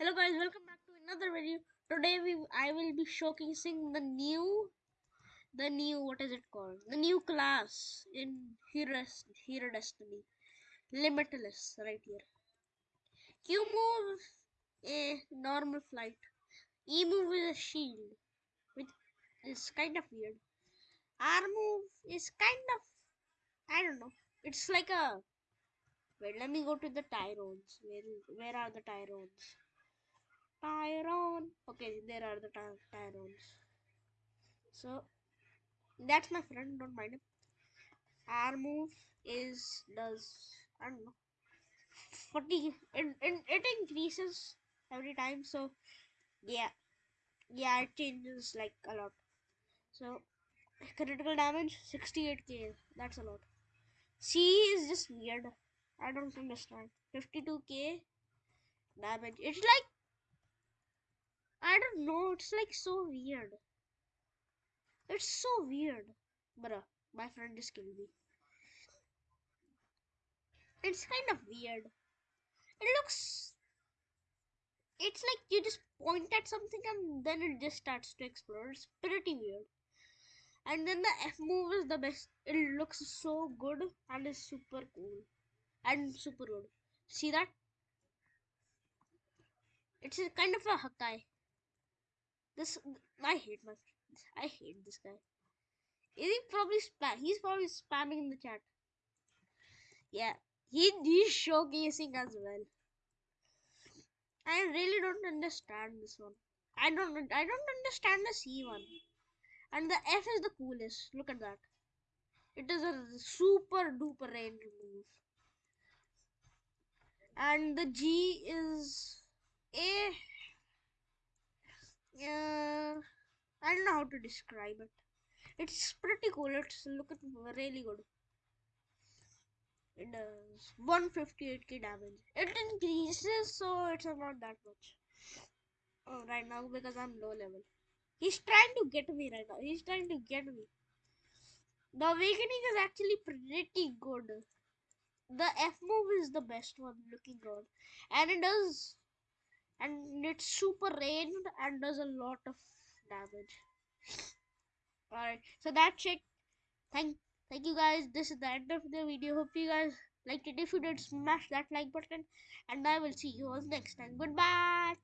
Hello guys, welcome back to another video. Today we I will be showcasing the new the new what is it called? The new class in Hero Hero Destiny. Limitless right here. Q move a normal flight. E move is a shield, which is kind of weird. R move is kind of I don't know. It's like a wait. Let me go to the Tyrones. Where where are the Tyrones? Okay, there are the ty- Tyrones. So that's my friend. Don't mind him. R move is does I don't know. Forty. It, it, it increases every time. So yeah, yeah, it changes like a lot. So critical damage 68k. That's a lot. C is just weird. I don't understand. 52k damage. It's like I don't know. It's like so weird. It's so weird. Bruh, my friend just killed me. It's kind of weird. It looks. It's like you just point at something and then it just starts to explode. It's pretty weird. And then the F move is the best. It looks so good and is super cool. And super good. See that? It's kind of a Hakai. This I hate my I hate this guy. Is he probably spam? He's probably spamming in the chat. Yeah, he he's showcasing as well. I really don't understand this one. I don't I don't understand the C one. And the F is the coolest. Look at that. It is a super duper range move. And the G is a uh, I don't know how to describe it. It's pretty cool. It's looking really good. It does 158k damage. It increases, so it's not that much. Oh, right now because I'm low level. He's trying to get me right now. He's trying to get me. The awakening is actually pretty good. The F move is the best one looking good. And it does and it's super ranged and does a lot of damage. Alright, so that's it. Thank thank you guys. This is the end of the video. Hope you guys liked it. If you did, smash that like button, and I will see you all next time. Goodbye.